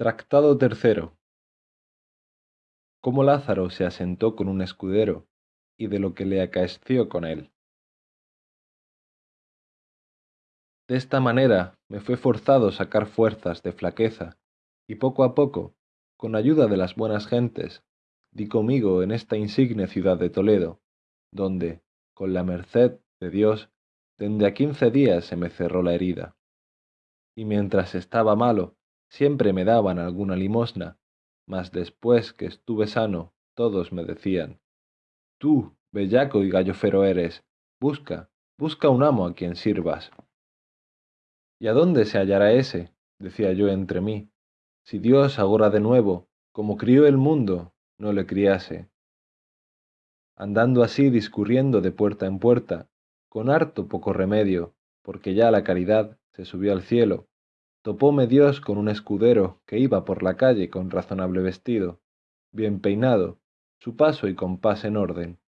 Tractado tercero. Cómo Lázaro se asentó con un escudero y de lo que le acaeció con él. De esta manera me fue forzado sacar fuerzas de flaqueza, y poco a poco, con ayuda de las buenas gentes, di conmigo en esta insigne ciudad de Toledo, donde, con la merced de Dios, desde a quince días se me cerró la herida. Y mientras estaba malo, siempre me daban alguna limosna, mas después que estuve sano, todos me decían, Tú, bellaco y gallofero eres, busca, busca un amo a quien sirvas. ¿Y a dónde se hallará ese? decía yo entre mí, si Dios ahora de nuevo, como crió el mundo, no le criase. Andando así discurriendo de puerta en puerta, con harto poco remedio, porque ya la caridad se subió al cielo, topóme Dios con un escudero que iba por la calle con razonable vestido, bien peinado, su paso y compás en orden.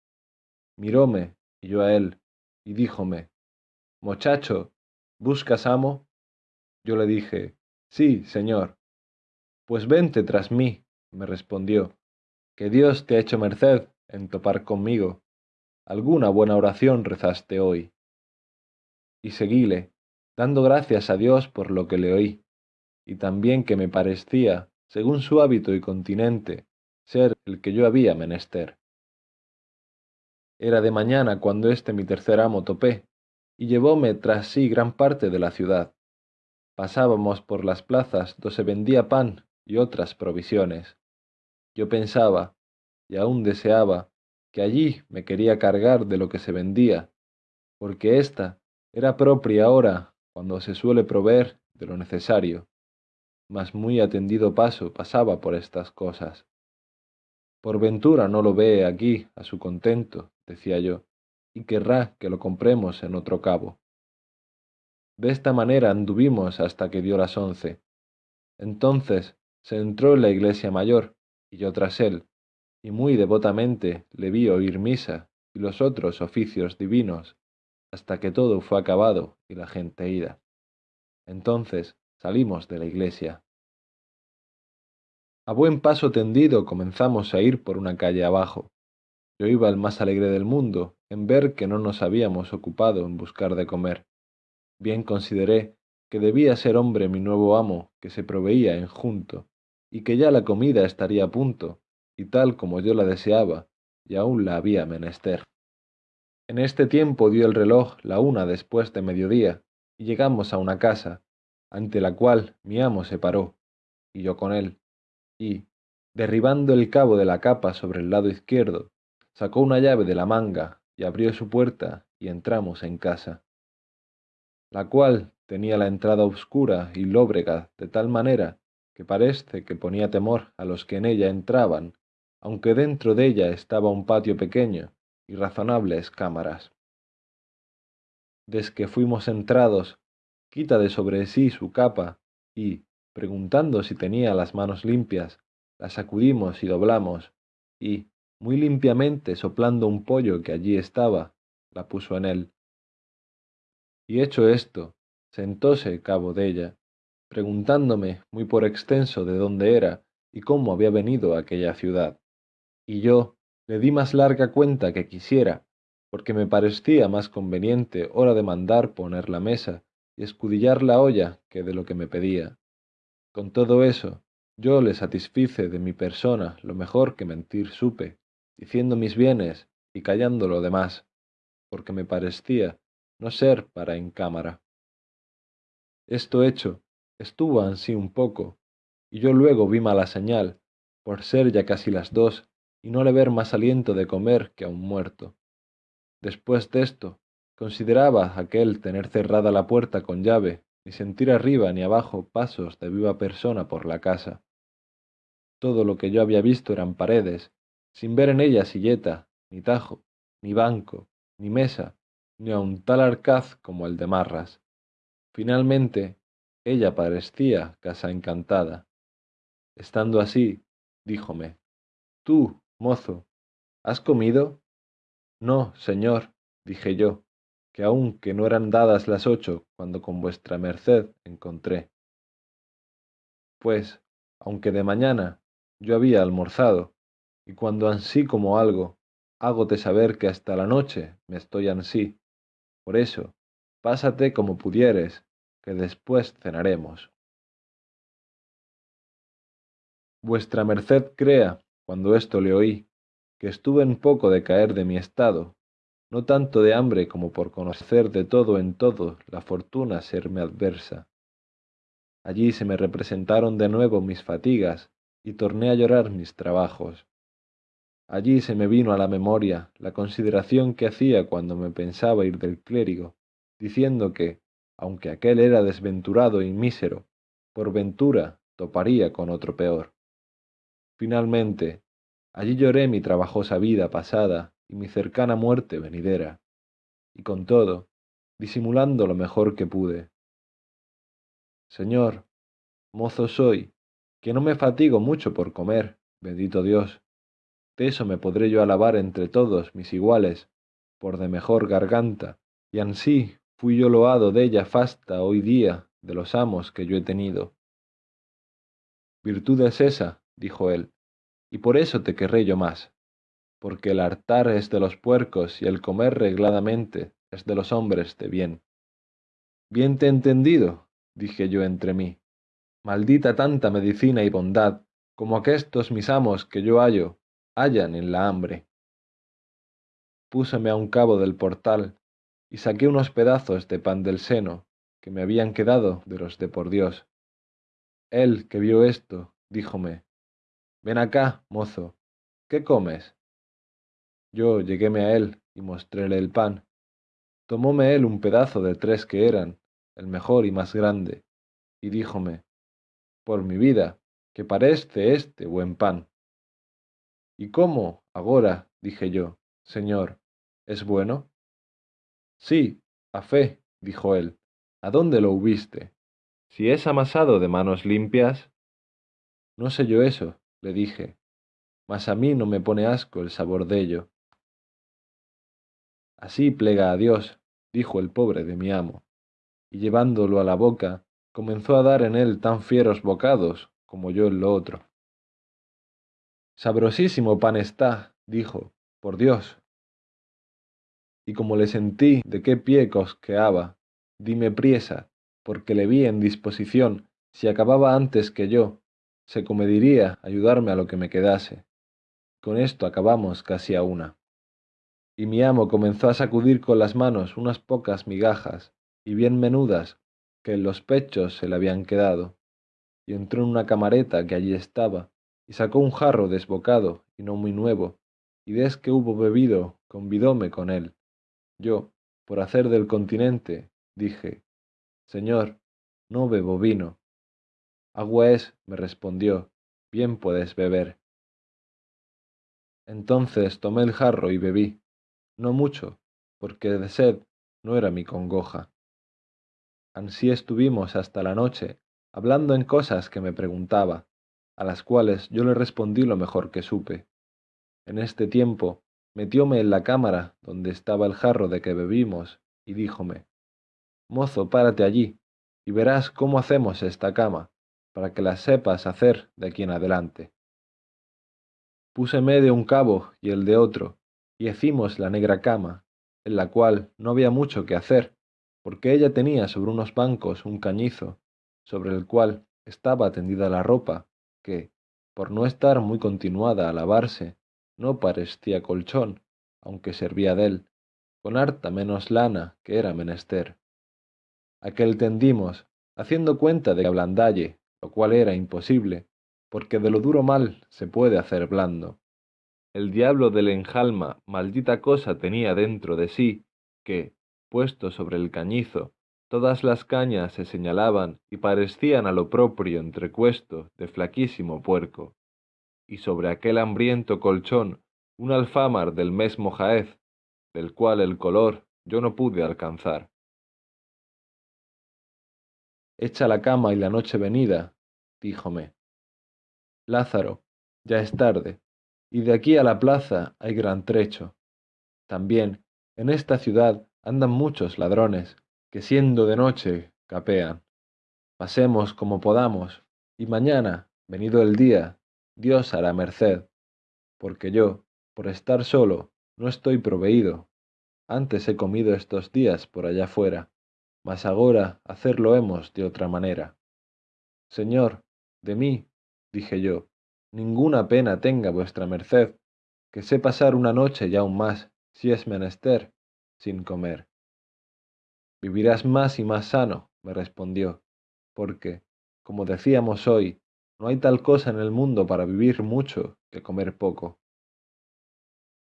Miróme, y yo a él, y díjome, Mochacho, ¿buscas amo? Yo le dije, Sí, señor. Pues vente tras mí, me respondió, que Dios te ha hecho merced en topar conmigo alguna buena oración rezaste hoy. Y seguíle, dando gracias a Dios por lo que le oí, y también que me parecía, según su hábito y continente, ser el que yo había menester. Era de mañana cuando este mi tercer amo topé, y llevóme tras sí gran parte de la ciudad. Pasábamos por las plazas donde se vendía pan y otras provisiones. Yo pensaba, y aún deseaba, que allí me quería cargar de lo que se vendía, porque ésta era propia ahora cuando se suele proveer de lo necesario, mas muy atendido paso pasaba por estas cosas. Por ventura no lo ve aquí a su contento, decía yo, y querrá que lo compremos en otro cabo. De esta manera anduvimos hasta que dio las once. Entonces se entró en la iglesia mayor, y yo tras él, y muy devotamente le vi oír misa y los otros oficios divinos, hasta que todo fue acabado y la gente ida. Entonces salimos de la iglesia. A buen paso tendido comenzamos a ir por una calle abajo. Yo iba el más alegre del mundo en ver que no nos habíamos ocupado en buscar de comer. Bien consideré que debía ser hombre mi nuevo amo que se proveía en junto, y que ya la comida estaría a punto, y tal como yo la deseaba, y aún la había menester. En este tiempo dio el reloj la una después de mediodía, y llegamos a una casa, ante la cual mi amo se paró, y yo con él, y, derribando el cabo de la capa sobre el lado izquierdo, sacó una llave de la manga y abrió su puerta y entramos en casa, la cual tenía la entrada oscura y lóbrega de tal manera que parece que ponía temor a los que en ella entraban aunque dentro de ella estaba un patio pequeño y razonables cámaras. Desde que fuimos entrados, quita de sobre sí su capa y, preguntando si tenía las manos limpias, la sacudimos y doblamos, y, muy limpiamente soplando un pollo que allí estaba, la puso en él. Y hecho esto, sentóse cabo de ella, preguntándome muy por extenso de dónde era y cómo había venido a aquella ciudad y yo le di más larga cuenta que quisiera, porque me parecía más conveniente hora de mandar poner la mesa y escudillar la olla que de lo que me pedía. Con todo eso, yo le satisfice de mi persona lo mejor que mentir supe, diciendo mis bienes y callando lo demás, porque me parecía no ser para en cámara. Esto hecho, estuvo ansí un poco, y yo luego vi mala señal, por ser ya casi las dos y no le ver más aliento de comer que a un muerto. Después de esto, consideraba aquel tener cerrada la puerta con llave, ni sentir arriba ni abajo pasos de viva persona por la casa. Todo lo que yo había visto eran paredes, sin ver en ellas silleta, ni tajo, ni banco, ni mesa, ni aun tal arcaz como el de Marras. Finalmente, ella parecía casa encantada. Estando así, díjome, Tú, mozo, ¿has comido? No, señor, dije yo, que aun que no eran dadas las ocho cuando con vuestra merced encontré. Pues, aunque de mañana yo había almorzado, y cuando ansí como algo, hágote saber que hasta la noche me estoy ansí. Por eso, pásate como pudieres, que después cenaremos. Vuestra merced crea, cuando esto le oí, que estuve en poco de caer de mi estado, no tanto de hambre como por conocer de todo en todo la fortuna serme adversa. Allí se me representaron de nuevo mis fatigas y torné a llorar mis trabajos. Allí se me vino a la memoria la consideración que hacía cuando me pensaba ir del clérigo, diciendo que, aunque aquel era desventurado y mísero, por ventura toparía con otro peor. Finalmente, allí lloré mi trabajosa vida pasada y mi cercana muerte venidera, y con todo, disimulando lo mejor que pude. Señor, mozo soy, que no me fatigo mucho por comer, bendito Dios. De eso me podré yo alabar entre todos mis iguales, por de mejor garganta, y ansí fui yo loado della fasta hoy día de los amos que yo he tenido. Virtud es esa, dijo él, y por eso te querré yo más, porque el hartar es de los puercos y el comer regladamente es de los hombres de bien. Bien te he entendido, dije yo entre mí, maldita tanta medicina y bondad como aquestos mis amos que yo hallo hallan en la hambre. Púseme a un cabo del portal y saqué unos pedazos de pan del seno que me habían quedado de los de por Dios. Él que vio esto, díjome, Ven acá, mozo, ¿qué comes? Yo lleguéme a él y mostréle el pan. Tomóme él un pedazo de tres que eran, el mejor y más grande, y díjome, por mi vida, que parece este buen pan. ¿Y cómo, agora, dije yo, señor, es bueno? Sí, a fe, dijo él, ¿a dónde lo hubiste? Si es amasado de manos limpias. No sé yo eso, le dije, mas a mí no me pone asco el sabor de ello. Así plega a Dios, dijo el pobre de mi amo, y llevándolo a la boca, comenzó a dar en él tan fieros bocados como yo en lo otro. Sabrosísimo pan está, dijo, por Dios. Y como le sentí de qué pie cosqueaba, dime priesa, porque le vi en disposición, si acababa antes que yo, se comediría ayudarme a lo que me quedase. Con esto acabamos casi a una. Y mi amo comenzó a sacudir con las manos unas pocas migajas, y bien menudas, que en los pechos se le habían quedado, y entró en una camareta que allí estaba, y sacó un jarro desbocado y no muy nuevo, y des que hubo bebido, convidóme con él. Yo, por hacer del continente, dije, Señor, no bebo vino. Agua es, me respondió, bien puedes beber. Entonces tomé el jarro y bebí, no mucho, porque de sed no era mi congoja. Ansí estuvimos hasta la noche, hablando en cosas que me preguntaba, a las cuales yo le respondí lo mejor que supe. En este tiempo metióme en la cámara donde estaba el jarro de que bebimos, y díjome, Mozo, párate allí, y verás cómo hacemos esta cama, para que la sepas hacer de aquí en adelante. Púseme de un cabo y el de otro, y hicimos la negra cama, en la cual no había mucho que hacer, porque ella tenía sobre unos bancos un cañizo, sobre el cual estaba tendida la ropa, que, por no estar muy continuada a lavarse, no parecía colchón, aunque servía de él, con harta menos lana que era menester. Aquel tendimos, haciendo cuenta de ablandalle, lo cual era imposible, porque de lo duro mal se puede hacer blando. El diablo del enjalma maldita cosa tenía dentro de sí, que, puesto sobre el cañizo, todas las cañas se señalaban y parecían a lo propio entrecuesto de flaquísimo puerco, y sobre aquel hambriento colchón un alfamar del mesmo jaez, del cual el color yo no pude alcanzar. Echa la cama y la noche venida, díjome. Lázaro, ya es tarde, y de aquí a la plaza hay gran trecho. También, en esta ciudad andan muchos ladrones, que siendo de noche capean. Pasemos como podamos, y mañana, venido el día, Dios hará merced, porque yo, por estar solo, no estoy proveído. Antes he comido estos días por allá fuera, mas agora hacerlo hemos de otra manera. Señor, de mí, dije yo, ninguna pena tenga vuestra merced, que sé pasar una noche y aún más, si es menester, sin comer. Vivirás más y más sano, me respondió, porque, como decíamos hoy, no hay tal cosa en el mundo para vivir mucho que comer poco.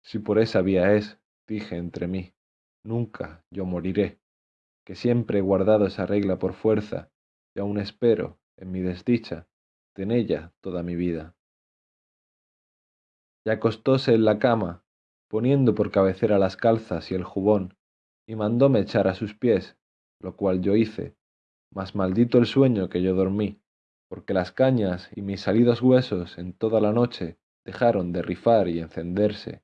Si por esa vía es, dije entre mí, nunca yo moriré, que siempre he guardado esa regla por fuerza, y aún espero, en mi desdicha, en ella toda mi vida. Y acostóse en la cama, poniendo por cabecera las calzas y el jubón, y mandóme echar a sus pies, lo cual yo hice, mas maldito el sueño que yo dormí, porque las cañas y mis salidos huesos en toda la noche dejaron de rifar y encenderse,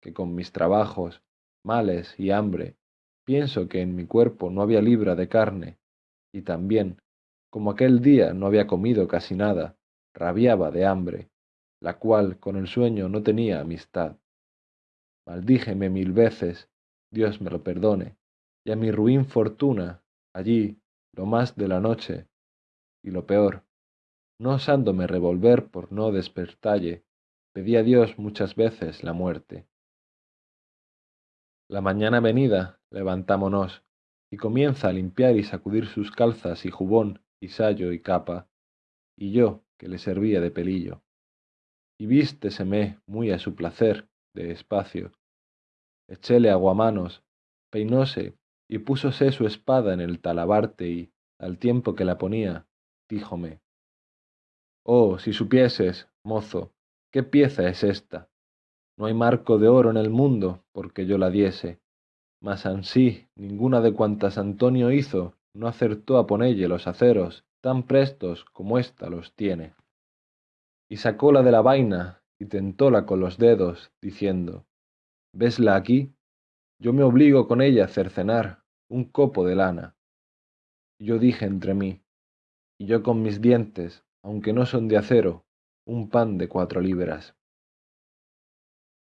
que con mis trabajos, males y hambre, pienso que en mi cuerpo no había libra de carne, y también, como aquel día no había comido casi nada, rabiaba de hambre, la cual con el sueño no tenía amistad. Maldíjeme mil veces, Dios me lo perdone, y a mi ruin fortuna, allí, lo más de la noche, y lo peor, no osándome revolver por no despertalle, pedí a Dios muchas veces la muerte. La mañana venida, levantámonos, y comienza a limpiar y sacudir sus calzas y jubón y sayo y capa, y yo, que le servía de pelillo. Y vísteseme muy a su placer, de espacio. Echéle aguamanos, peinóse y púsose su espada en el talabarte y, al tiempo que la ponía, díjome, Oh, si supieses, mozo, qué pieza es esta. No hay marco de oro en el mundo porque yo la diese, mas ansí ninguna de cuantas Antonio hizo no acertó a ponelle los aceros tan prestos como ésta los tiene. Y sacóla de la vaina y tentóla con los dedos, diciendo, ¿Vesla aquí? Yo me obligo con ella a cercenar un copo de lana. Y yo dije entre mí, y yo con mis dientes, aunque no son de acero, un pan de cuatro libras.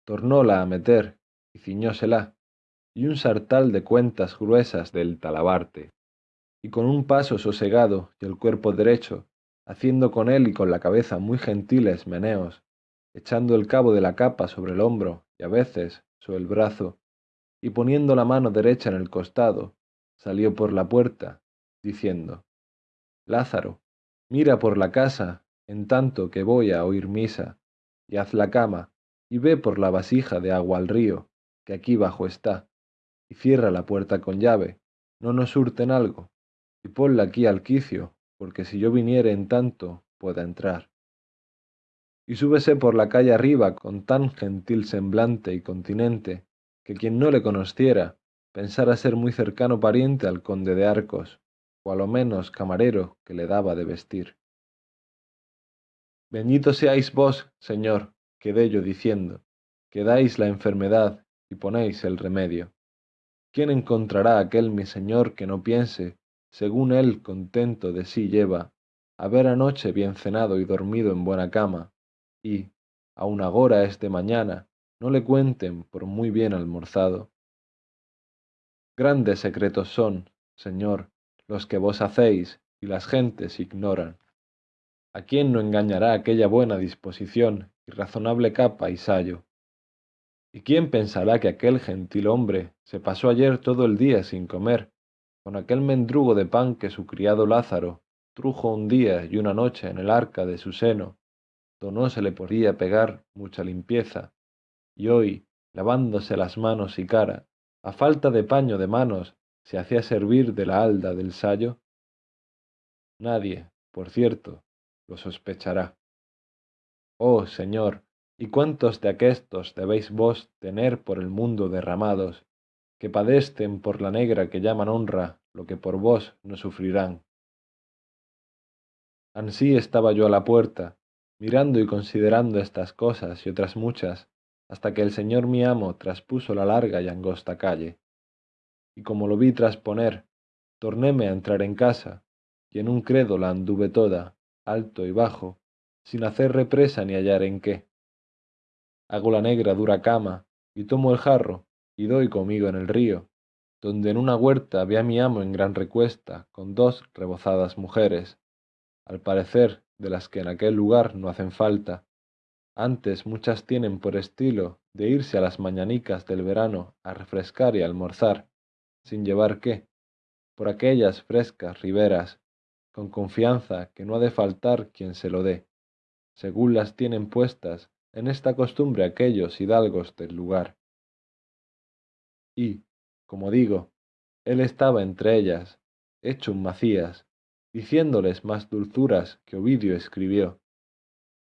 Tornóla a meter y ciñósela, y un sartal de cuentas gruesas del talabarte, y con un paso sosegado y el cuerpo derecho, haciendo con él y con la cabeza muy gentiles meneos, echando el cabo de la capa sobre el hombro y a veces sobre el brazo, y poniendo la mano derecha en el costado, salió por la puerta, diciendo, Lázaro, Mira por la casa, en tanto que voy a oír misa, y haz la cama, y ve por la vasija de agua al río, que aquí bajo está, y cierra la puerta con llave, no nos hurten algo, y ponla aquí al quicio, porque si yo viniere en tanto, pueda entrar. Y súbese por la calle arriba con tan gentil semblante y continente, que quien no le conociera, pensara ser muy cercano pariente al conde de Arcos, o a lo menos camarero que le daba de vestir. Bendito seáis vos, Señor, quedé yo diciendo, que dais la enfermedad y ponéis el remedio. ¿Quién encontrará aquel mi Señor que no piense, según él contento de sí lleva, haber anoche bien cenado y dormido en buena cama, y, aun agora es de mañana, no le cuenten por muy bien almorzado? Grandes secretos son, Señor, los que vos hacéis y las gentes ignoran. ¿A quién no engañará aquella buena disposición y razonable capa y sayo? ¿Y quién pensará que aquel gentil hombre se pasó ayer todo el día sin comer, con aquel mendrugo de pan que su criado Lázaro trujo un día y una noche en el arca de su seno, do no se le podía pegar mucha limpieza, y hoy, lavándose las manos y cara, a falta de paño de manos se hacía servir de la halda del sayo? Nadie, por cierto, lo sospechará. Oh, Señor, ¿y cuántos de aquestos debéis vos tener por el mundo derramados, que padecen por la negra que llaman honra lo que por vos no sufrirán? Ansí estaba yo a la puerta, mirando y considerando estas cosas y otras muchas, hasta que el Señor mi amo traspuso la larga y angosta calle y como lo vi trasponer, tornéme a entrar en casa, y en un credo la anduve toda, alto y bajo, sin hacer represa ni hallar en qué. Hago la negra dura cama, y tomo el jarro, y doy conmigo en el río, donde en una huerta ve a mi amo en gran recuesta, con dos rebozadas mujeres, al parecer de las que en aquel lugar no hacen falta. Antes muchas tienen por estilo de irse a las mañanicas del verano a refrescar y almorzar, sin llevar qué, por aquellas frescas riberas, con confianza que no ha de faltar quien se lo dé, según las tienen puestas en esta costumbre aquellos hidalgos del lugar. Y, como digo, él estaba entre ellas, hecho un Macías, diciéndoles más dulzuras que Ovidio escribió.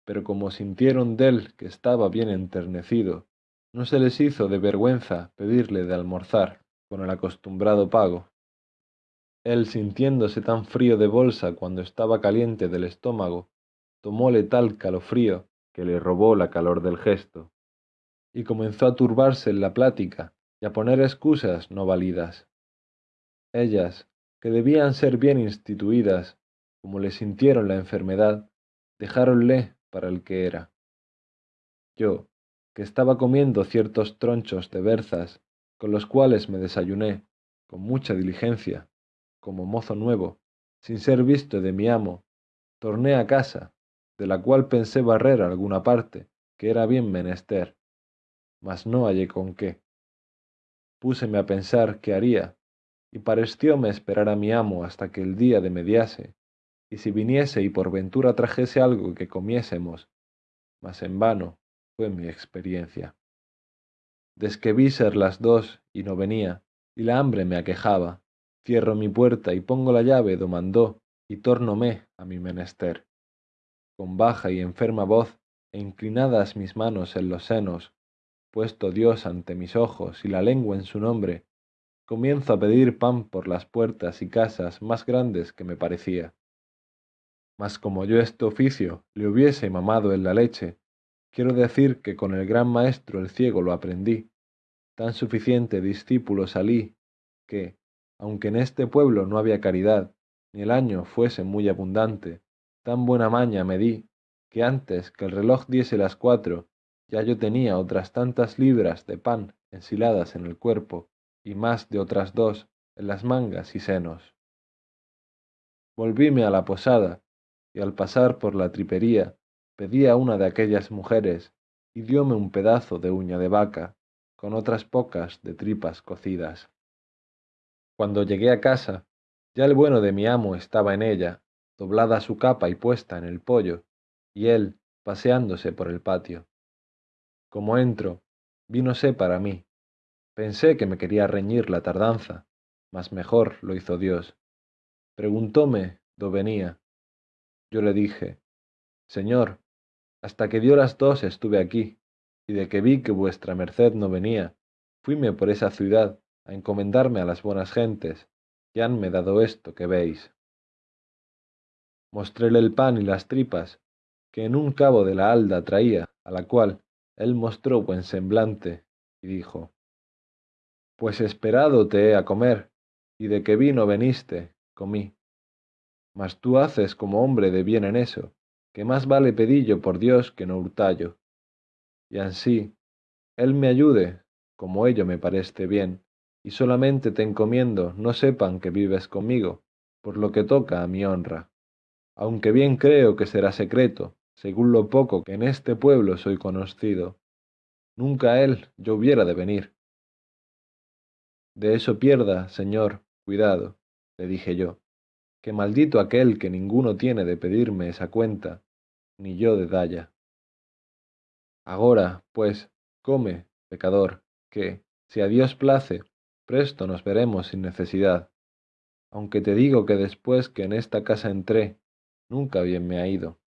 Pero como sintieron dél que estaba bien enternecido, no se les hizo de vergüenza pedirle de almorzar con el acostumbrado pago. Él, sintiéndose tan frío de bolsa cuando estaba caliente del estómago, tomóle tal calofrío que le robó la calor del gesto, y comenzó a turbarse en la plática y a poner excusas no válidas. Ellas, que debían ser bien instituidas, como le sintieron la enfermedad, dejáronle para el que era. Yo, que estaba comiendo ciertos tronchos de berzas, con los cuales me desayuné, con mucha diligencia, como mozo nuevo, sin ser visto de mi amo, torné a casa, de la cual pensé barrer alguna parte, que era bien menester, mas no hallé con qué. Púseme a pensar qué haría, y parecióme esperar a mi amo hasta que el día de mediase, y si viniese y por ventura trajese algo que comiésemos, mas en vano fue mi experiencia. Desque vi ser las dos y no venía, y la hambre me aquejaba, cierro mi puerta y pongo la llave do mandó, y tórnome a mi menester. Con baja y enferma voz, e inclinadas mis manos en los senos, puesto Dios ante mis ojos y la lengua en su nombre, comienzo a pedir pan por las puertas y casas más grandes que me parecía. Mas como yo este oficio le hubiese mamado en la leche, quiero decir que con el gran maestro el ciego lo aprendí, tan suficiente discípulo salí, que, aunque en este pueblo no había caridad, ni el año fuese muy abundante, tan buena maña me di, que antes que el reloj diese las cuatro, ya yo tenía otras tantas libras de pan ensiladas en el cuerpo, y más de otras dos en las mangas y senos. Volvíme a la posada, y al pasar por la tripería, pedí a una de aquellas mujeres, y dióme un pedazo de uña de vaca, con otras pocas de tripas cocidas. Cuando llegué a casa, ya el bueno de mi amo estaba en ella, doblada su capa y puesta en el pollo, y él paseándose por el patio. Como entro, vínose para mí. Pensé que me quería reñir la tardanza, mas mejor lo hizo Dios. Preguntóme do venía. Yo le dije, Señor, hasta que dio las dos estuve aquí, y de que vi que vuestra merced no venía, fuime por esa ciudad a encomendarme a las buenas gentes, que hanme dado esto que veis. Mostréle el pan y las tripas, que en un cabo de la halda traía, a la cual él mostró buen semblante, y dijo, Pues esperado te he a comer, y de que vino veniste, comí. Mas tú haces como hombre de bien en eso, que más vale pedillo por Dios que no hurtallo. Y ansí, él me ayude, como ello me parece bien, y solamente te encomiendo no sepan que vives conmigo, por lo que toca a mi honra. Aunque bien creo que será secreto, según lo poco que en este pueblo soy conocido. Nunca él yo hubiera de venir. De eso pierda, señor, cuidado, le dije yo, que maldito aquel que ninguno tiene de pedirme esa cuenta, ni yo de dalla. Agora, pues, come, pecador, que, si a Dios place, presto nos veremos sin necesidad, aunque te digo que después que en esta casa entré, nunca bien me ha ido.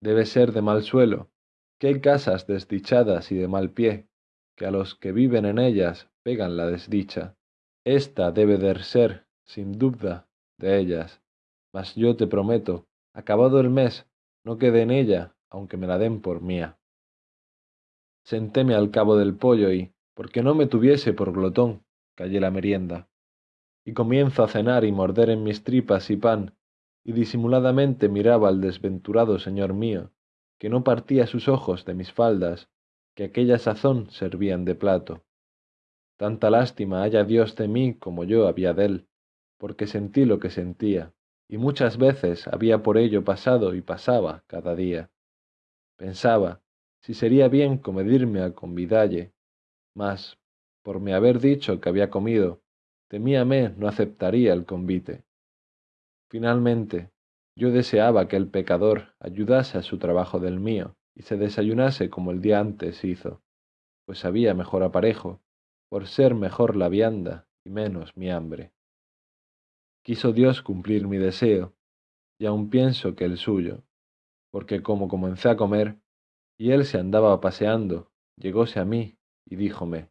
Debe ser de mal suelo, que hay casas desdichadas y de mal pie, que a los que viven en ellas pegan la desdicha. Esta debe de ser, sin duda, de ellas, mas yo te prometo, acabado el mes, no quede en ella, aunque me la den por mía. Sentéme al cabo del pollo y, porque no me tuviese por glotón, callé la merienda, y comienzo a cenar y morder en mis tripas y pan, y disimuladamente miraba al desventurado señor mío, que no partía sus ojos de mis faldas, que aquella sazón servían de plato. Tanta lástima haya Dios de mí como yo había de él, porque sentí lo que sentía, y muchas veces había por ello pasado y pasaba cada día. Pensaba si sería bien comedirme a convidalle, mas, por me haber dicho que había comido, temíame no aceptaría el convite. Finalmente, yo deseaba que el pecador ayudase a su trabajo del mío y se desayunase como el día antes hizo, pues había mejor aparejo, por ser mejor la vianda y menos mi hambre. Quiso Dios cumplir mi deseo, y aun pienso que el suyo, porque como comencé a comer, y él se andaba paseando, llegóse a mí y díjome,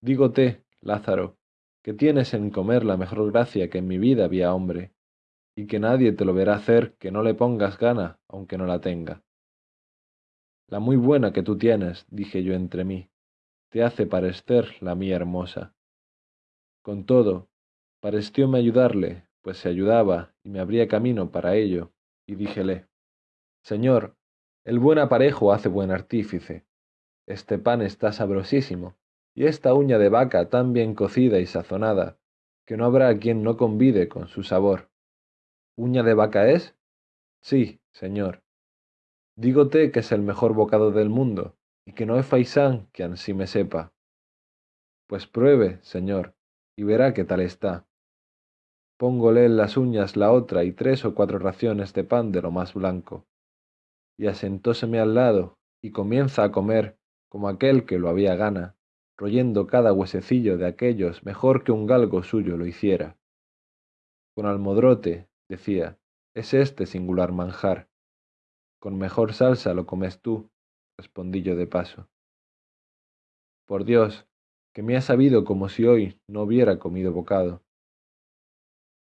Dígote, Lázaro, que tienes en comer la mejor gracia que en mi vida había hombre, y que nadie te lo verá hacer que no le pongas gana aunque no la tenga. La muy buena que tú tienes, dije yo entre mí, te hace parecer la mía hermosa. Con todo, parecióme ayudarle, pues se ayudaba y me abría camino para ello, y díjele, Señor, el buen aparejo hace buen artífice. Este pan está sabrosísimo, y esta uña de vaca tan bien cocida y sazonada, que no habrá quien no convide con su sabor. ¿Uña de vaca es? Sí, señor. Dígote que es el mejor bocado del mundo, y que no hay faisán que ansí me sepa. Pues pruebe, señor, y verá qué tal está. Póngole en las uñas la otra y tres o cuatro raciones de pan de lo más blanco. Y asentóseme al lado, y comienza a comer como aquel que lo había gana, royendo cada huesecillo de aquellos mejor que un galgo suyo lo hiciera. Con almodrote, decía, es este singular manjar. Con mejor salsa lo comes tú, respondí yo de paso. Por Dios, que me ha sabido como si hoy no hubiera comido bocado.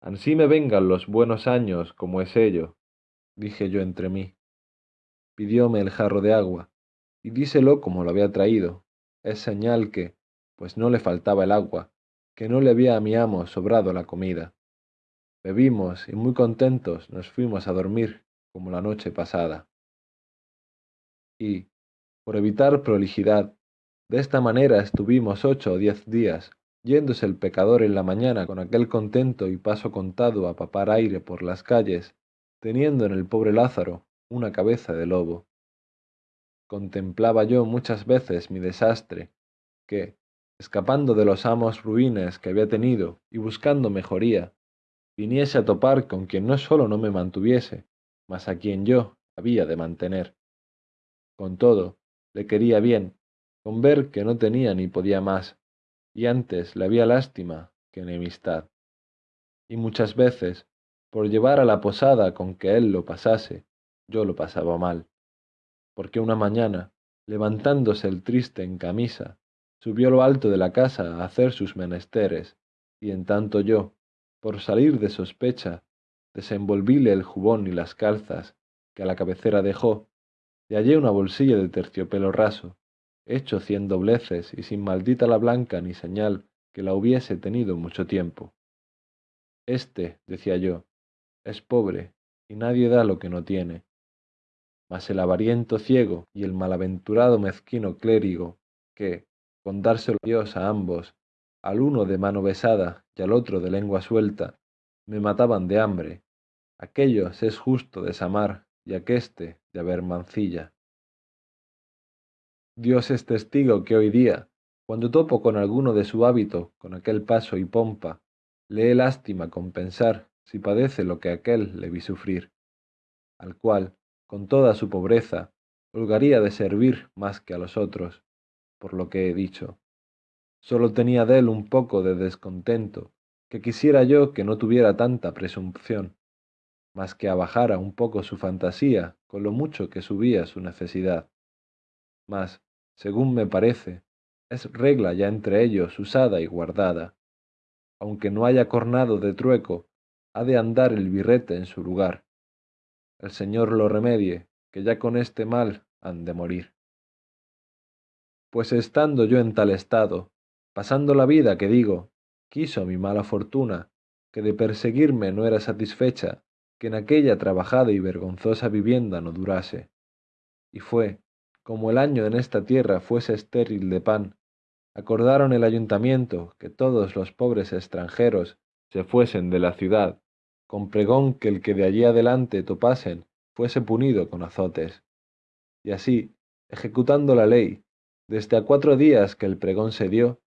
Ansí me vengan los buenos años como es ello, dije yo entre mí. Pidióme el jarro de agua, y díselo como lo había traído. Es señal que, pues no le faltaba el agua, que no le había a mi amo sobrado la comida. Bebimos y muy contentos nos fuimos a dormir como la noche pasada. Y, por evitar prolijidad, de esta manera estuvimos ocho o diez días, yéndose el pecador en la mañana con aquel contento y paso contado a papar aire por las calles, teniendo en el pobre Lázaro una cabeza de lobo. Contemplaba yo muchas veces mi desastre, que, escapando de los amos ruines que había tenido y buscando mejoría, viniese a topar con quien no sólo no me mantuviese, mas a quien yo había de mantener. Con todo, le quería bien, con ver que no tenía ni podía más, y antes le había lástima que enemistad. Y muchas veces, por llevar a la posada con que él lo pasase, yo lo pasaba mal, porque una mañana, levantándose el triste en camisa, subió lo alto de la casa a hacer sus menesteres, y en tanto yo, por salir de sospecha, desenvolvíle el jubón y las calzas que a la cabecera dejó, y hallé una bolsilla de terciopelo raso, hecho cien dobleces y sin maldita la blanca ni señal que la hubiese tenido mucho tiempo. Este, decía yo, es pobre, y nadie da lo que no tiene. Mas el avariento ciego y el malaventurado mezquino clérigo, que, con dárselo Dios a ambos, al uno de mano besada y al otro de lengua suelta, me mataban de hambre. Aquellos es justo desamar y aqueste de haber mancilla. Dios es testigo que hoy día, cuando topo con alguno de su hábito, con aquel paso y pompa, le he lástima con pensar si padece lo que aquel le vi sufrir, al cual, con toda su pobreza, holgaría de servir más que a los otros, por lo que he dicho. Solo tenía de él un poco de descontento, que quisiera yo que no tuviera tanta presunción, mas que abajara un poco su fantasía con lo mucho que subía su necesidad. Mas, según me parece, es regla ya entre ellos usada y guardada. Aunque no haya cornado de trueco, ha de andar el birrete en su lugar. El Señor lo remedie, que ya con este mal han de morir. Pues estando yo en tal estado, pasando la vida que digo, quiso mi mala fortuna, que de perseguirme no era satisfecha, que en aquella trabajada y vergonzosa vivienda no durase. Y fue, como el año en esta tierra fuese estéril de pan, acordaron el ayuntamiento que todos los pobres extranjeros se fuesen de la ciudad, con pregón que el que de allí adelante topasen fuese punido con azotes. Y así, ejecutando la ley, desde a cuatro días que el pregón se dio,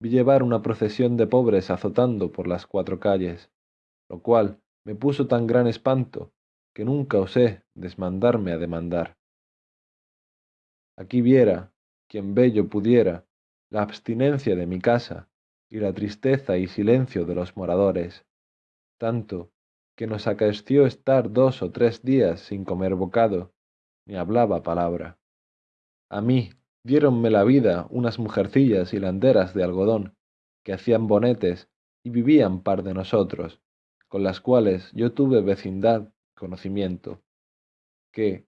vi llevar una procesión de pobres azotando por las cuatro calles, lo cual me puso tan gran espanto que nunca osé desmandarme a demandar. Aquí viera, quien bello pudiera, la abstinencia de mi casa y la tristeza y silencio de los moradores, tanto que nos acaeció estar dos o tres días sin comer bocado, ni hablaba palabra. A mí diéronme la vida unas mujercillas hilanderas de algodón, que hacían bonetes y vivían par de nosotros, con las cuales yo tuve vecindad conocimiento, que,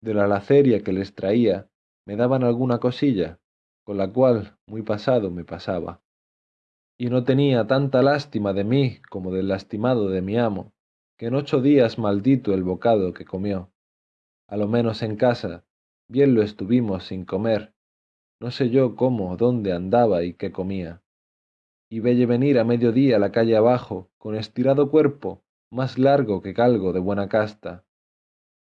de la laceria que les traía, me daban alguna cosilla, con la cual muy pasado me pasaba. Y no tenía tanta lástima de mí como del lastimado de mi amo, que en ocho días maldito el bocado que comió. A lo menos en casa, bien lo estuvimos sin comer, no sé yo cómo, dónde andaba y qué comía y velle venir a mediodía la calle abajo, con estirado cuerpo, más largo que calgo de buena casta.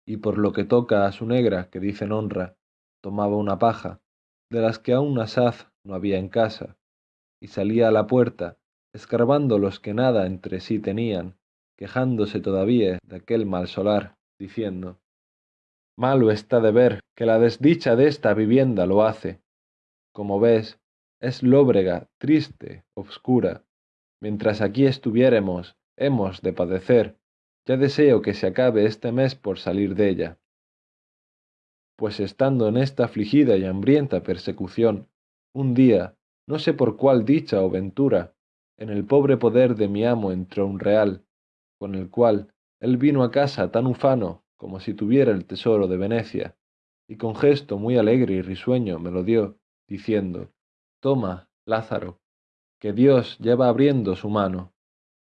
Y por lo que toca a su negra, que dicen honra, tomaba una paja, de las que aún asaz no había en casa, y salía a la puerta, escarbando los que nada entre sí tenían, quejándose todavía de aquel mal solar, diciendo, Malo está de ver que la desdicha de esta vivienda lo hace. Como ves, es lóbrega, triste, obscura. Mientras aquí estuviéremos, hemos de padecer. Ya deseo que se acabe este mes por salir de ella. Pues estando en esta afligida y hambrienta persecución, un día, no sé por cuál dicha o ventura, en el pobre poder de mi amo entró un real, con el cual él vino a casa tan ufano como si tuviera el tesoro de Venecia, y con gesto muy alegre y risueño me lo dio, diciendo, Toma, Lázaro, que Dios lleva abriendo su mano.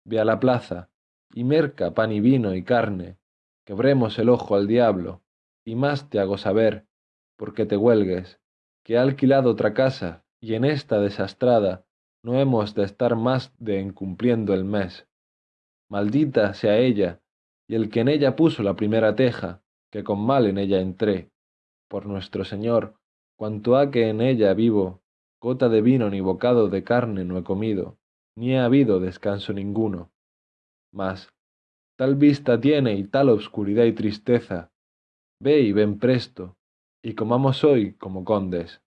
Ve a la plaza, y merca pan y vino y carne, quebremos el ojo al diablo, y más te hago saber, porque te huelgues, que ha alquilado otra casa, y en esta desastrada no hemos de estar más de encumpliendo el mes. Maldita sea ella, y el que en ella puso la primera teja, que con mal en ella entré. Por nuestro Señor, cuanto ha que en ella vivo, gota de vino ni bocado de carne no he comido, ni ha habido descanso ninguno. Mas, tal vista tiene y tal obscuridad y tristeza, ve y ven presto, y comamos hoy como condes.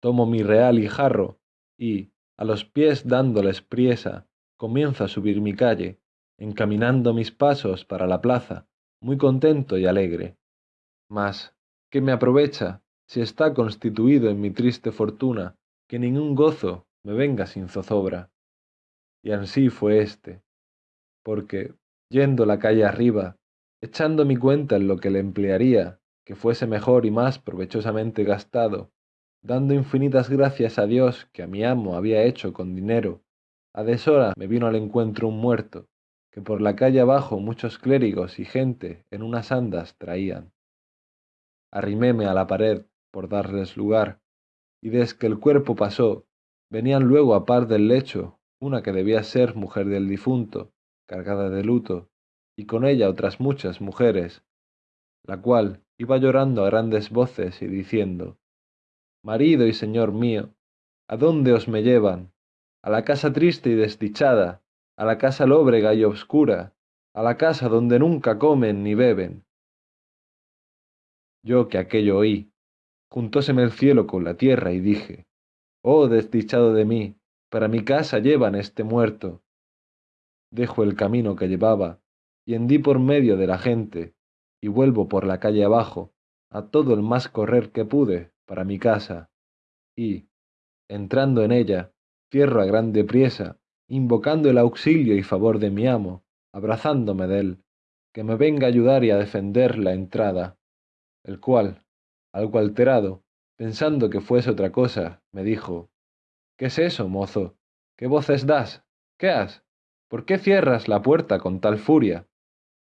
Tomo mi real y jarro, y, a los pies dándoles priesa, comienzo a subir mi calle, encaminando mis pasos para la plaza, muy contento y alegre. Mas, ¿qué me aprovecha si está constituido en mi triste fortuna, que ningún gozo me venga sin zozobra. Y ansí fue éste, porque, yendo la calle arriba, echando mi cuenta en lo que le emplearía, que fuese mejor y más provechosamente gastado, dando infinitas gracias a Dios que a mi amo había hecho con dinero, a deshora me vino al encuentro un muerto, que por la calle abajo muchos clérigos y gente en unas andas traían. Arriméme a la pared por darles lugar, y desde que el cuerpo pasó, venían luego a par del lecho una que debía ser mujer del difunto, cargada de luto, y con ella otras muchas mujeres, la cual iba llorando a grandes voces y diciendo, Marido y señor mío, ¿a dónde os me llevan? A la casa triste y desdichada, a la casa lóbrega y obscura, a la casa donde nunca comen ni beben. Yo que aquello oí, juntóseme el cielo con la tierra y dije, Oh desdichado de mí, para mi casa llevan este muerto. Dejo el camino que llevaba, y hendí por medio de la gente, y vuelvo por la calle abajo, a todo el más correr que pude, para mi casa, y, entrando en ella, cierro a grande priesa, invocando el auxilio y favor de mi amo, abrazándome de él, que me venga a ayudar y a defender la entrada, el cual, algo alterado, pensando que fuese otra cosa, me dijo, ¿Qué es eso, mozo? ¿Qué voces das? ¿Qué has? ¿por qué cierras la puerta con tal furia?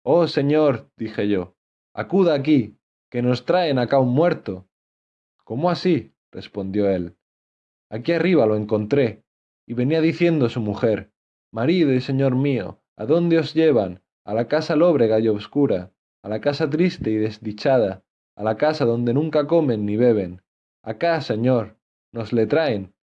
Oh, señor, dije yo, acuda aquí, que nos traen acá un muerto. ¿Cómo así? respondió él. Aquí arriba lo encontré, y venía diciendo su mujer, Marido y señor mío, ¿a dónde os llevan? A la casa lóbrega y obscura, a la casa triste y desdichada, a la casa donde nunca comen ni beben. Acá, señor, nos le traen.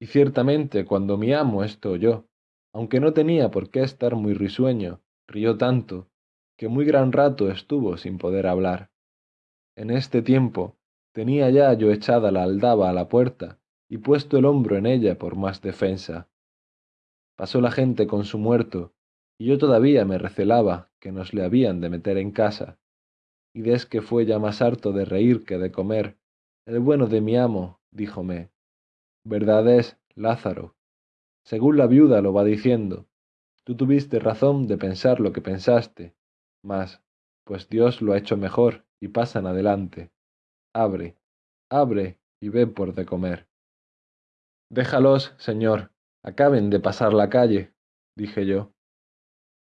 Y ciertamente cuando mi amo esto oyó, aunque no tenía por qué estar muy risueño, rió tanto, que muy gran rato estuvo sin poder hablar. En este tiempo tenía ya yo echada la aldaba a la puerta y puesto el hombro en ella por más defensa. Pasó la gente con su muerto, y yo todavía me recelaba que nos le habían de meter en casa. Y des que fue ya más harto de reír que de comer, el bueno de mi amo, díjome, verdad es, Lázaro, según la viuda lo va diciendo, tú tuviste razón de pensar lo que pensaste, mas, pues Dios lo ha hecho mejor y pasan adelante. Abre, abre y ve por de comer. Déjalos, señor, acaben de pasar la calle, dije yo.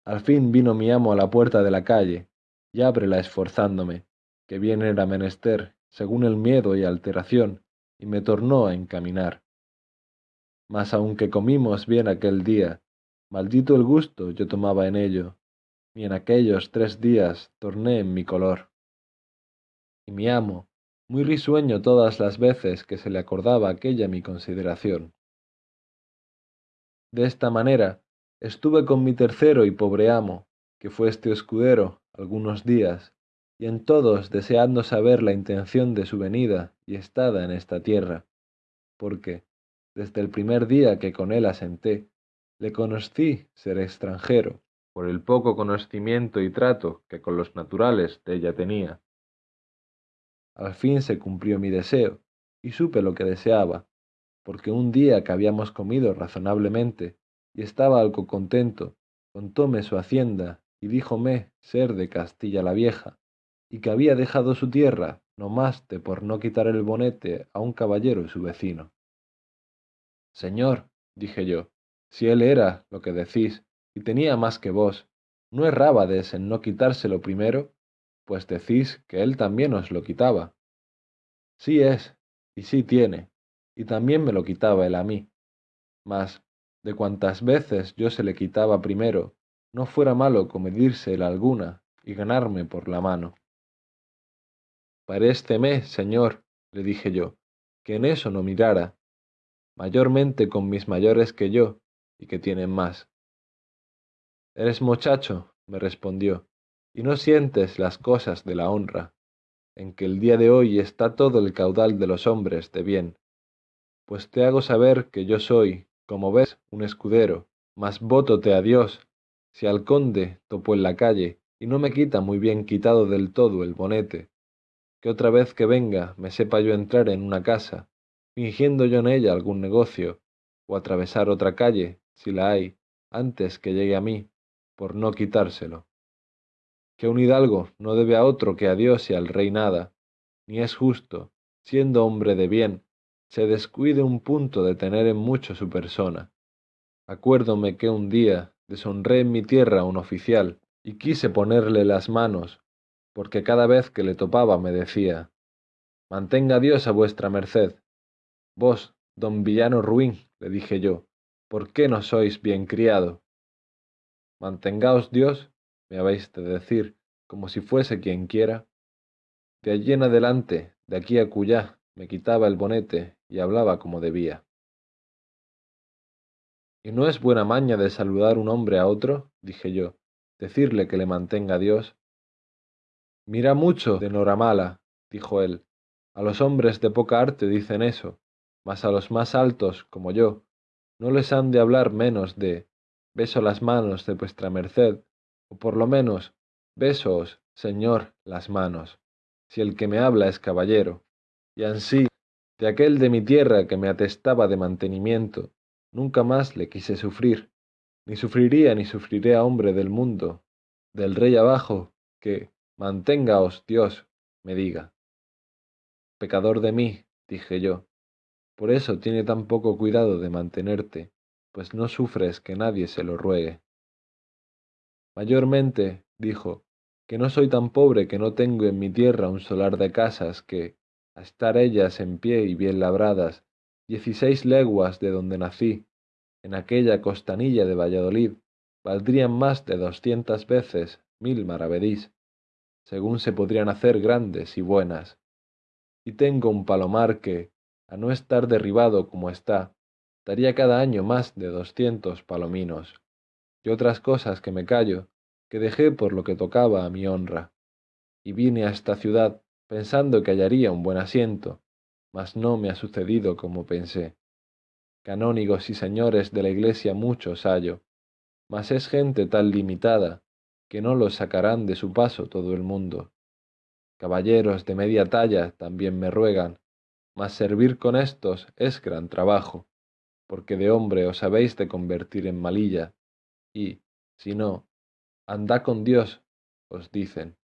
Al fin vino mi amo a la puerta de la calle, y ábrela esforzándome, que bien era menester, según el miedo y alteración, y me tornó a encaminar. Mas aunque comimos bien aquel día, maldito el gusto yo tomaba en ello, ni en aquellos tres días torné en mi color. Y mi amo, muy risueño todas las veces que se le acordaba aquella mi consideración. De esta manera estuve con mi tercero y pobre amo, que fue este escudero, algunos días, y en todos deseando saber la intención de su venida y estada en esta tierra, porque, desde el primer día que con él asenté, le conocí ser extranjero, por el poco conocimiento y trato que con los naturales de ella tenía. Al fin se cumplió mi deseo, y supe lo que deseaba, porque un día que habíamos comido razonablemente, y estaba algo contento, contóme su hacienda, y díjome ser de Castilla la Vieja, y que había dejado su tierra no más de por no quitar el bonete a un caballero su vecino. Señor, dije yo, si él era lo que decís, y tenía más que vos, ¿no errábades en no quitárselo primero? Pues decís que él también os lo quitaba. Sí es, y sí tiene, y también me lo quitaba él a mí. Mas, de cuantas veces yo se le quitaba primero, no fuera malo comedírsela alguna y ganarme por la mano. Parésteme, señor, le dije yo, que en eso no mirara, mayormente con mis mayores que yo, y que tienen más. Eres muchacho, me respondió, y no sientes las cosas de la honra, en que el día de hoy está todo el caudal de los hombres de bien. Pues te hago saber que yo soy, como ves, un escudero, mas vótote a Dios, si al conde topo en la calle, y no me quita muy bien quitado del todo el bonete, que otra vez que venga me sepa yo entrar en una casa, fingiendo yo en ella algún negocio, o atravesar otra calle, si la hay, antes que llegue a mí, por no quitárselo que un hidalgo no debe a otro que a Dios y al rey nada, ni es justo, siendo hombre de bien, se descuide un punto de tener en mucho su persona. Acuérdome que un día deshonré en mi tierra a un oficial y quise ponerle las manos, porque cada vez que le topaba me decía, Mantenga Dios a vuestra merced. Vos, don villano ruin, le dije yo, ¿por qué no sois bien criado? Mantengaos Dios me habéis de decir, como si fuese quien quiera. De allí en adelante, de aquí a cuyá, me quitaba el bonete y hablaba como debía. ¿Y no es buena maña de saludar un hombre a otro? dije yo, decirle que le mantenga Dios. Mira mucho de Noramala, dijo él. A los hombres de poca arte dicen eso, mas a los más altos, como yo, no les han de hablar menos de beso las manos de vuestra merced o por lo menos, besos, señor, las manos, si el que me habla es caballero, y ansí, de aquel de mi tierra que me atestaba de mantenimiento, nunca más le quise sufrir, ni sufriría ni sufriré a hombre del mundo, del rey abajo, que, manténgaos Dios, me diga. Pecador de mí, dije yo, por eso tiene tan poco cuidado de mantenerte, pues no sufres que nadie se lo ruegue. Mayormente, dijo, que no soy tan pobre que no tengo en mi tierra un solar de casas que, a estar ellas en pie y bien labradas, dieciséis leguas de donde nací, en aquella costanilla de Valladolid, valdrían más de doscientas veces mil maravedís, según se podrían hacer grandes y buenas. Y tengo un palomar que, a no estar derribado como está, daría cada año más de doscientos palominos, y otras cosas que me callo, que dejé por lo que tocaba a mi honra. Y vine a esta ciudad pensando que hallaría un buen asiento, mas no me ha sucedido como pensé. Canónigos y señores de la iglesia muchos hallo, mas es gente tal limitada que no los sacarán de su paso todo el mundo. Caballeros de media talla también me ruegan, mas servir con éstos es gran trabajo, porque de hombre os habéis de convertir en malilla, y, si no, andá con Dios, os dicen.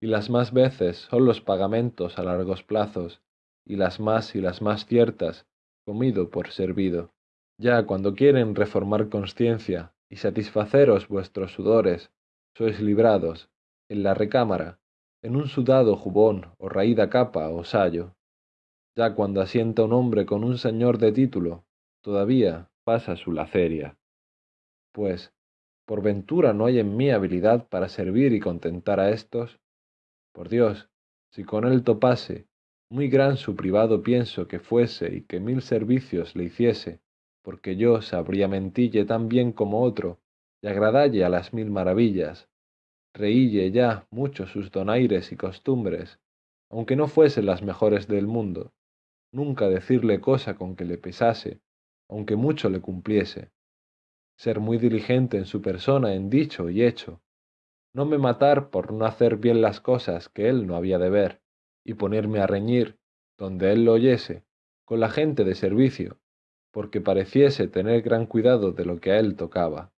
Y las más veces son los pagamentos a largos plazos, y las más y las más ciertas, comido por servido. Ya cuando quieren reformar conciencia y satisfaceros vuestros sudores, sois librados, en la recámara, en un sudado jubón o raída capa o sayo. Ya cuando asienta un hombre con un señor de título, todavía pasa su laceria. Pues, ¿por ventura no hay en mí habilidad para servir y contentar a éstos? Por Dios, si con él topase, muy gran su privado pienso que fuese y que mil servicios le hiciese, porque yo sabría mentille tan bien como otro, y agradalle a las mil maravillas, reílle ya mucho sus donaires y costumbres, aunque no fuesen las mejores del mundo, nunca decirle cosa con que le pesase, aunque mucho le cumpliese, ser muy diligente en su persona en dicho y hecho, no me matar por no hacer bien las cosas que él no había de ver, y ponerme a reñir, donde él lo oyese, con la gente de servicio, porque pareciese tener gran cuidado de lo que a él tocaba.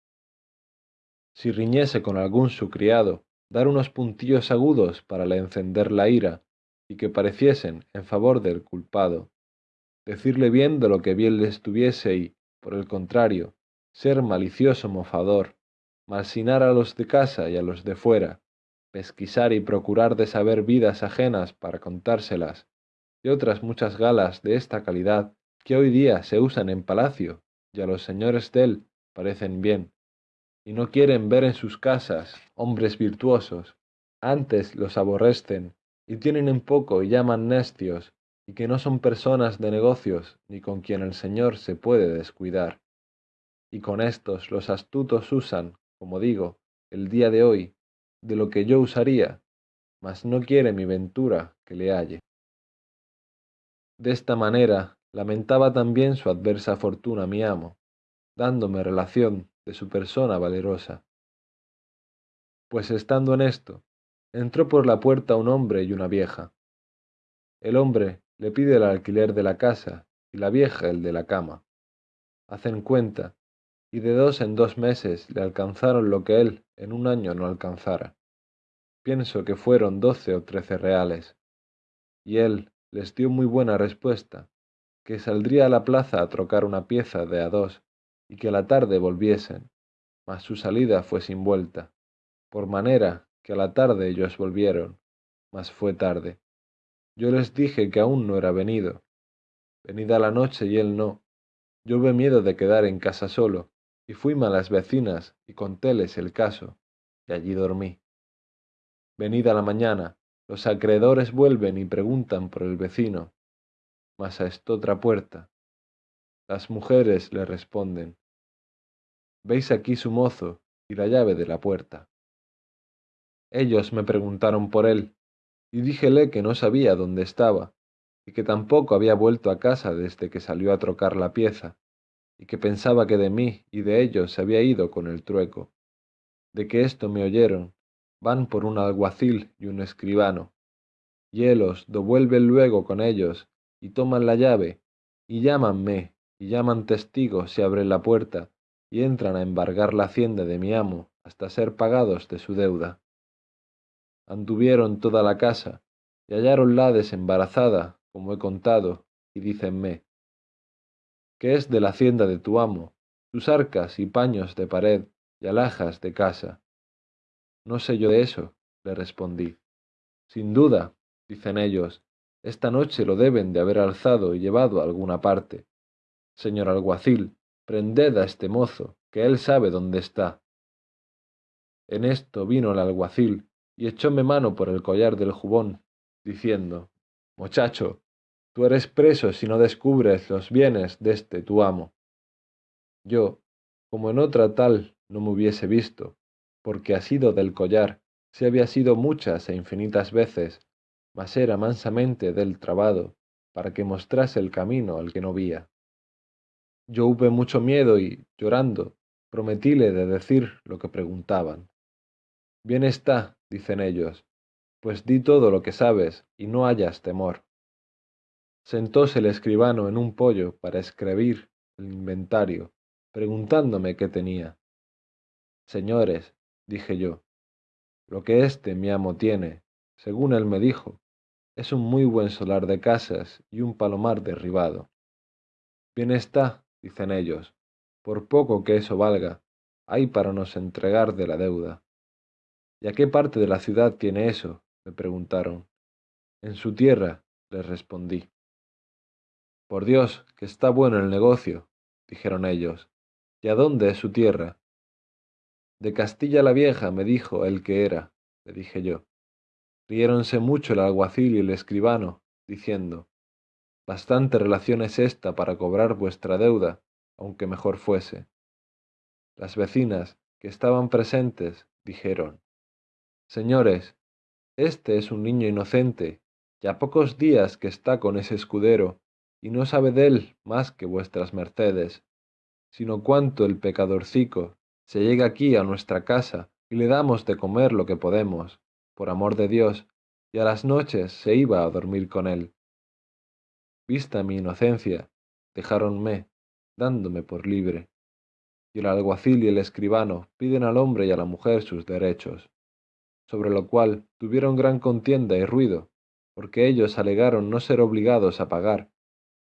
Si riñese con algún su criado, dar unos puntillos agudos para le encender la ira, y que pareciesen en favor del culpado. Decirle bien de lo que bien le estuviese y, por el contrario, ser malicioso mofador, malsinar a los de casa y a los de fuera, pesquisar y procurar de saber vidas ajenas para contárselas, y otras muchas galas de esta calidad que hoy día se usan en palacio y a los señores él parecen bien, y no quieren ver en sus casas hombres virtuosos, antes los aborrecen y tienen en poco y llaman nestios, y que no son personas de negocios ni con quien el Señor se puede descuidar. Y con estos los astutos usan, como digo, el día de hoy, de lo que yo usaría, mas no quiere mi ventura que le halle. De esta manera lamentaba también su adversa fortuna mi amo, dándome relación de su persona valerosa. Pues estando en esto, entró por la puerta un hombre y una vieja. El hombre le pide el alquiler de la casa y la vieja el de la cama. Hacen cuenta, y de dos en dos meses le alcanzaron lo que él en un año no alcanzara. Pienso que fueron doce o trece reales. Y él les dio muy buena respuesta, que saldría a la plaza a trocar una pieza de a dos y que a la tarde volviesen, mas su salida fue sin vuelta, por manera que a la tarde ellos volvieron, mas fue tarde. Yo les dije que aún no era venido. Venida la noche y él no. Yo ve miedo de quedar en casa solo, y fuime a las vecinas y contéles el caso, y allí dormí. Venida la mañana, los acreedores vuelven y preguntan por el vecino, mas a otra puerta. Las mujeres le responden, Veis aquí su mozo y la llave de la puerta. Ellos me preguntaron por él, y díjele que no sabía dónde estaba, y que tampoco había vuelto a casa desde que salió a trocar la pieza, y que pensaba que de mí y de ellos se había ido con el trueco. De que esto me oyeron, van por un alguacil y un escribano, y élos dovuelven luego con ellos y toman la llave, y llámanme, y llaman testigos y abren la puerta, y entran a embargar la hacienda de mi amo hasta ser pagados de su deuda. Anduvieron toda la casa, y halláronla desembarazada, como he contado, y dícenme, ¿qué es de la hacienda de tu amo? tus arcas y paños de pared y alhajas de casa. No sé yo de eso, le respondí. Sin duda, dicen ellos, esta noche lo deben de haber alzado y llevado a alguna parte. Señor alguacil, prended a este mozo, que él sabe dónde está. En esto vino el alguacil y echóme mano por el collar del jubón, diciendo, Muchacho, tú eres preso si no descubres los bienes de este tu amo. Yo, como en otra tal no me hubiese visto, porque sido del collar se había sido muchas e infinitas veces, mas era mansamente del trabado, para que mostrase el camino al que no vía. Yo hube mucho miedo y, llorando, prometíle de decir lo que preguntaban. Bien está, dicen ellos, pues di todo lo que sabes y no hayas temor. Sentóse el escribano en un pollo para escribir el inventario, preguntándome qué tenía. Señores, dije yo, lo que este mi amo tiene, según él me dijo, es un muy buen solar de casas y un palomar derribado. Bien está, dicen ellos, por poco que eso valga, hay para nos entregar de la deuda. ¿Y a qué parte de la ciudad tiene eso? me preguntaron. En su tierra, les respondí. Por Dios, que está bueno el negocio, dijeron ellos. ¿Y a dónde es su tierra? De Castilla la Vieja, me dijo el que era, le dije yo. Riéronse mucho el alguacil y el escribano, diciendo, Bastante relación es esta para cobrar vuestra deuda, aunque mejor fuese. Las vecinas, que estaban presentes, dijeron, Señores, este es un niño inocente, ya pocos días que está con ese escudero, y no sabe de él más que vuestras mercedes, sino cuánto el pecadorcico se llega aquí a nuestra casa y le damos de comer lo que podemos, por amor de Dios, y a las noches se iba a dormir con él. Vista mi inocencia, dejáronme, dándome por libre, y el alguacil y el escribano piden al hombre y a la mujer sus derechos sobre lo cual tuvieron gran contienda y ruido, porque ellos alegaron no ser obligados a pagar,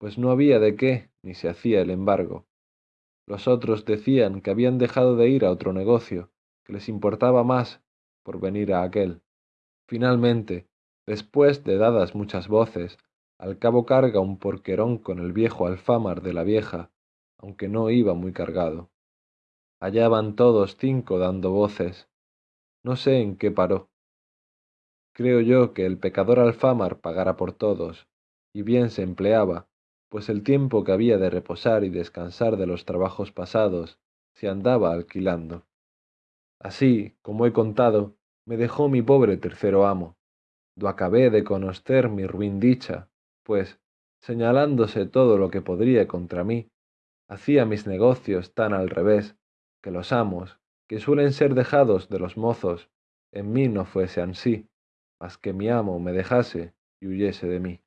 pues no había de qué ni se hacía el embargo. Los otros decían que habían dejado de ir a otro negocio, que les importaba más por venir a aquel. Finalmente, después de dadas muchas voces, al cabo carga un porquerón con el viejo alfámar de la vieja, aunque no iba muy cargado. Allá van todos cinco dando voces, no sé en qué paró. Creo yo que el pecador alfamar pagara por todos, y bien se empleaba, pues el tiempo que había de reposar y descansar de los trabajos pasados se andaba alquilando. Así, como he contado, me dejó mi pobre tercero amo, do acabé de conocer mi ruin dicha, pues, señalándose todo lo que podría contra mí, hacía mis negocios tan al revés, que los amos, que suelen ser dejados de los mozos, en mí no fuese ansí, mas que mi amo me dejase y huyese de mí.